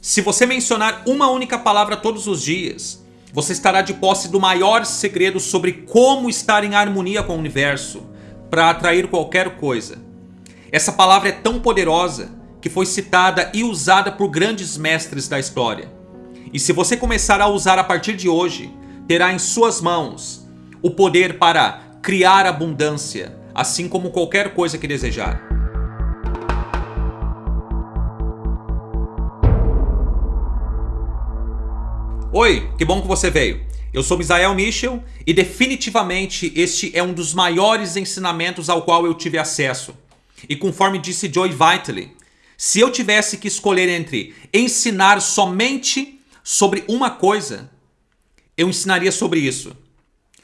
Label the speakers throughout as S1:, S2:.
S1: Se você mencionar uma única palavra todos os dias, você estará de posse do maior segredo sobre como estar em harmonia com o universo para atrair qualquer coisa. Essa palavra é tão poderosa que foi citada e usada por grandes mestres da história. E se você começar a usar a partir de hoje, terá em suas mãos o poder para criar abundância, assim como qualquer coisa que desejar. Oi, que bom que você veio. Eu sou Misael Michel e definitivamente este é um dos maiores ensinamentos ao qual eu tive acesso. E conforme disse Joy Vitale, se eu tivesse que escolher entre ensinar somente sobre uma coisa, eu ensinaria sobre isso,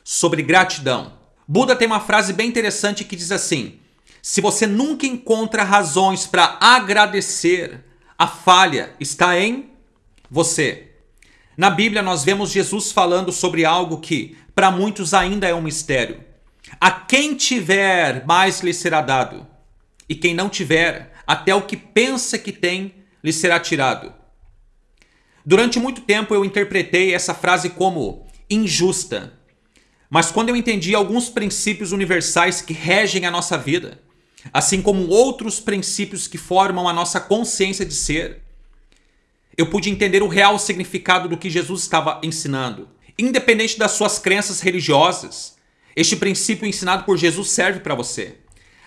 S1: sobre gratidão. Buda tem uma frase bem interessante que diz assim: se você nunca encontra razões para agradecer, a falha está em você. Na Bíblia nós vemos Jesus falando sobre algo que para muitos ainda é um mistério. A quem tiver, mais lhe será dado. E quem não tiver, até o que pensa que tem, lhe será tirado. Durante muito tempo eu interpretei essa frase como injusta. Mas quando eu entendi alguns princípios universais que regem a nossa vida, assim como outros princípios que formam a nossa consciência de ser, eu pude entender o real significado do que Jesus estava ensinando. Independente das suas crenças religiosas, este princípio ensinado por Jesus serve para você.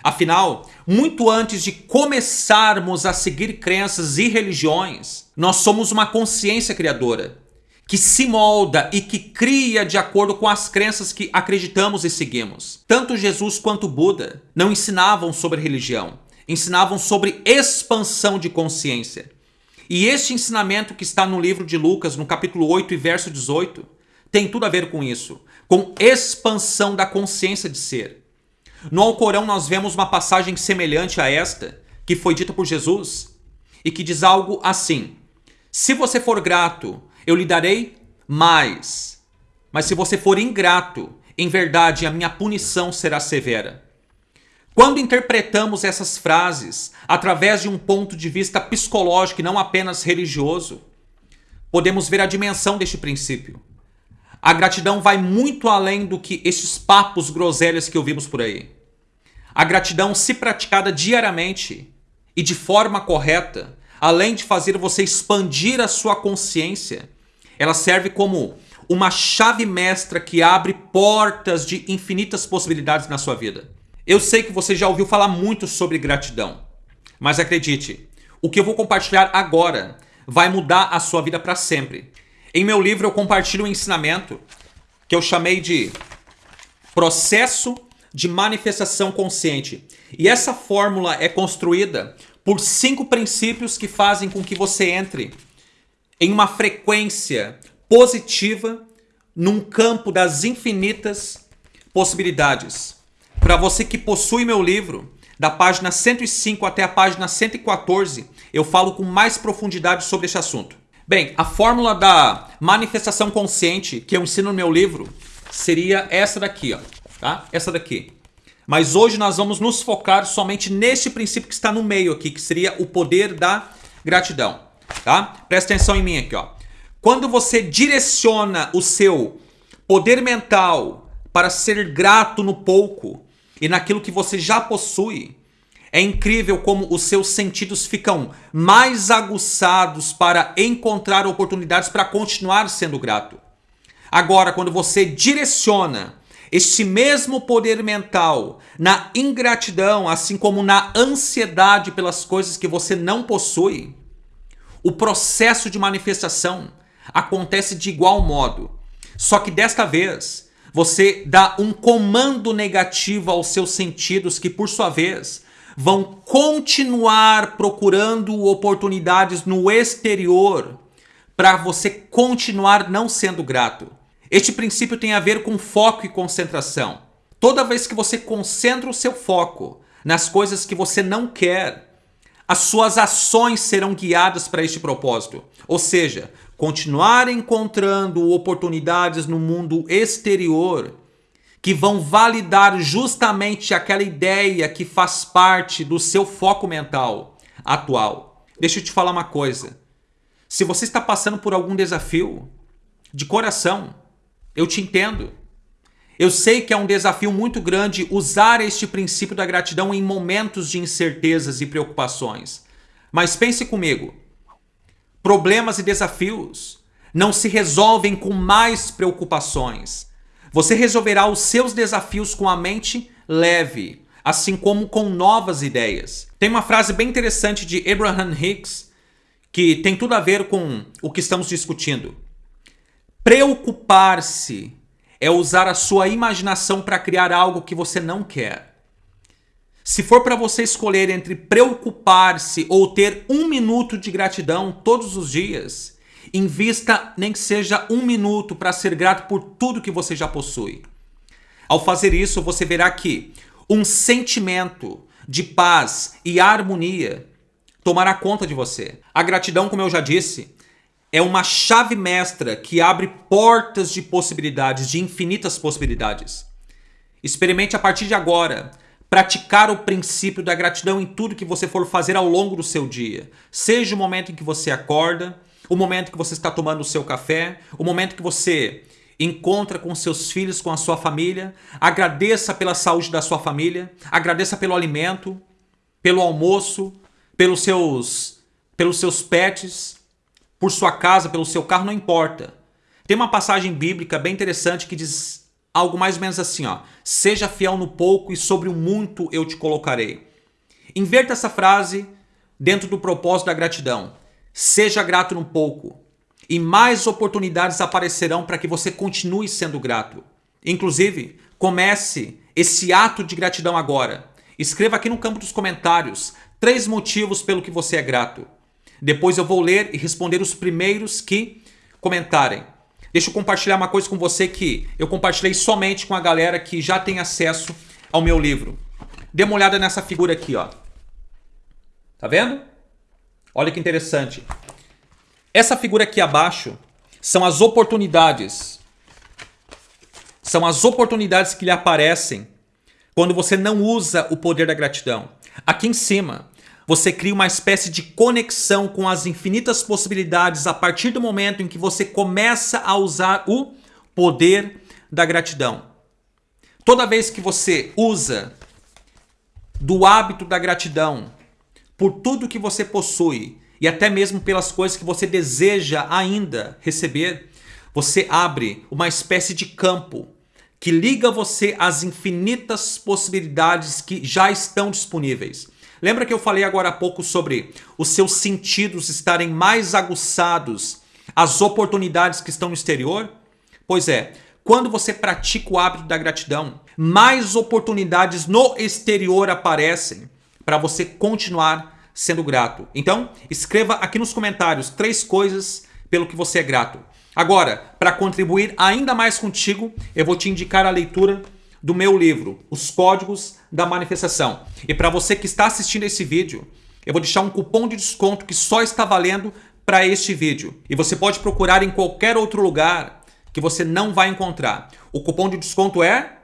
S1: Afinal, muito antes de começarmos a seguir crenças e religiões, nós somos uma consciência criadora que se molda e que cria de acordo com as crenças que acreditamos e seguimos. Tanto Jesus quanto Buda não ensinavam sobre religião, ensinavam sobre expansão de consciência. E este ensinamento que está no livro de Lucas, no capítulo 8 e verso 18, tem tudo a ver com isso, com expansão da consciência de ser. No Alcorão nós vemos uma passagem semelhante a esta, que foi dita por Jesus, e que diz algo assim: Se você for grato, eu lhe darei mais. Mas se você for ingrato, em verdade a minha punição será severa. Quando interpretamos essas frases através de um ponto de vista psicológico e não apenas religioso, podemos ver a dimensão deste princípio. A gratidão vai muito além do que estes papos groselhas que ouvimos por aí. A gratidão, se praticada diariamente e de forma correta, além de fazer você expandir a sua consciência, ela serve como uma chave mestra que abre portas de infinitas possibilidades na sua vida. Eu sei que você já ouviu falar muito sobre gratidão, mas acredite, o que eu vou compartilhar agora vai mudar a sua vida para sempre. Em meu livro eu compartilho um ensinamento que eu chamei de processo de manifestação consciente. E essa fórmula é construída por cinco princípios que fazem com que você entre em uma frequência positiva num campo das infinitas possibilidades. Para você que possui meu livro, da página 105 até a página 114, eu falo com mais profundidade sobre esse assunto. Bem, a fórmula da manifestação consciente que eu ensino no meu livro seria essa daqui, ó, tá? Essa daqui. Mas hoje nós vamos nos focar somente nesse princípio que está no meio aqui, que seria o poder da gratidão, tá? Presta atenção em mim aqui, ó. Quando você direciona o seu poder mental para ser grato no pouco, e naquilo que você já possui. É incrível como os seus sentidos ficam mais aguçados para encontrar oportunidades para continuar sendo grato. Agora, quando você direciona este mesmo poder mental na ingratidão, assim como na ansiedade pelas coisas que você não possui, o processo de manifestação acontece de igual modo. Só que desta vez, você dá um comando negativo aos seus sentidos que, por sua vez, vão continuar procurando oportunidades no exterior para você continuar não sendo grato. Este princípio tem a ver com foco e concentração. Toda vez que você concentra o seu foco nas coisas que você não quer, as suas ações serão guiadas para este propósito. Ou seja, continuar encontrando oportunidades no mundo exterior que vão validar justamente aquela ideia que faz parte do seu foco mental atual. Deixa eu te falar uma coisa. Se você está passando por algum desafio, de coração, eu te entendo. Eu sei que é um desafio muito grande usar este princípio da gratidão em momentos de incertezas e preocupações. Mas pense comigo: problemas e desafios não se resolvem com mais preocupações. Você resolverá os seus desafios com a mente leve, assim como com novas ideias. Tem uma frase bem interessante de Abraham Hicks que tem tudo a ver com o que estamos discutindo. Preocupar-se é usar a sua imaginação para criar algo que você não quer. Se for para você escolher entre preocupar-se ou ter um minuto de gratidão todos os dias, invista nem que seja um minuto para ser grato por tudo que você já possui. Ao fazer isso, você verá que um sentimento de paz e harmonia tomará conta de você. A gratidão, como eu já disse, é uma chave mestra que abre portas de possibilidades, de infinitas possibilidades. Experimente a partir de agora praticar o princípio da gratidão em tudo que você for fazer ao longo do seu dia. Seja o momento em que você acorda, o momento que você está tomando o seu café, o momento que você encontra com seus filhos, com a sua família. Agradeça pela saúde da sua família, agradeça pelo alimento, pelo almoço, pelos seus, pelos seus pets, por sua casa, pelo seu carro, não importa. Tem uma passagem bíblica bem interessante que diz algo mais ou menos assim, ó: "Seja fiel no pouco e sobre o muito eu te colocarei". Inverta essa frase dentro do propósito da gratidão. Seja grato no pouco e mais oportunidades aparecerão para que você continue sendo grato. Inclusive, comece esse ato de gratidão agora. Escreva aqui no campo dos comentários três motivos pelo que você é grato. Depois eu vou ler e responder os primeiros que comentarem. Deixa eu compartilhar uma coisa com você que eu compartilhei somente com a galera que já tem acesso ao meu livro. Dê uma olhada nessa figura aqui, ó. Tá vendo? Olha que interessante. Essa figura aqui abaixo são as oportunidades. São as oportunidades que lhe aparecem quando você não usa o poder da gratidão. Aqui em cima você cria uma espécie de conexão com as infinitas possibilidades a partir do momento em que você começa a usar o poder da gratidão. Toda vez que você usa do hábito da gratidão por tudo que você possui e até mesmo pelas coisas que você deseja ainda receber, você abre uma espécie de campo que liga você às infinitas possibilidades que já estão disponíveis. Lembra que eu falei agora há pouco sobre os seus sentidos estarem mais aguçados às oportunidades que estão no exterior? Pois é, quando você pratica o hábito da gratidão, mais oportunidades no exterior aparecem para você continuar sendo grato. Então, escreva aqui nos comentários três coisas pelo que você é grato. Agora, para contribuir ainda mais contigo, eu vou te indicar a leitura do meu livro, Os Códigos da Manifestação. E para você que está assistindo esse vídeo, eu vou deixar um cupom de desconto que só está valendo para este vídeo. E você pode procurar em qualquer outro lugar que você não vai encontrar. O cupom de desconto é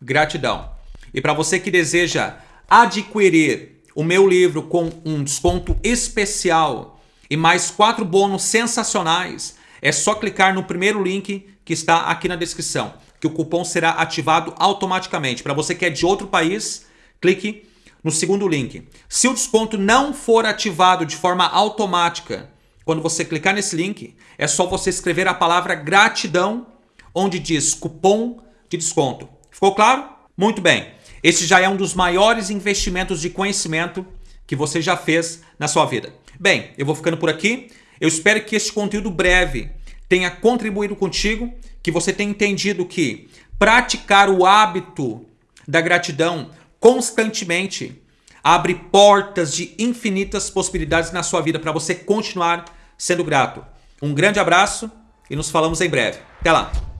S1: gratidão. E para você que deseja adquirir o meu livro com um desconto especial e mais quatro bônus sensacionais, é só clicar no primeiro link que está aqui na descrição que o cupom será ativado automaticamente. Para você que é de outro país, clique no segundo link. Se o desconto não for ativado de forma automática, quando você clicar nesse link, é só você escrever a palavra gratidão, onde diz cupom de desconto. Ficou claro? Muito bem. Esse já é um dos maiores investimentos de conhecimento que você já fez na sua vida. Bem, eu vou ficando por aqui. Eu espero que este conteúdo breve tenha contribuído contigo, que você tenha entendido que praticar o hábito da gratidão constantemente abre portas de infinitas possibilidades na sua vida para você continuar sendo grato. Um grande abraço e nos falamos em breve. Até lá!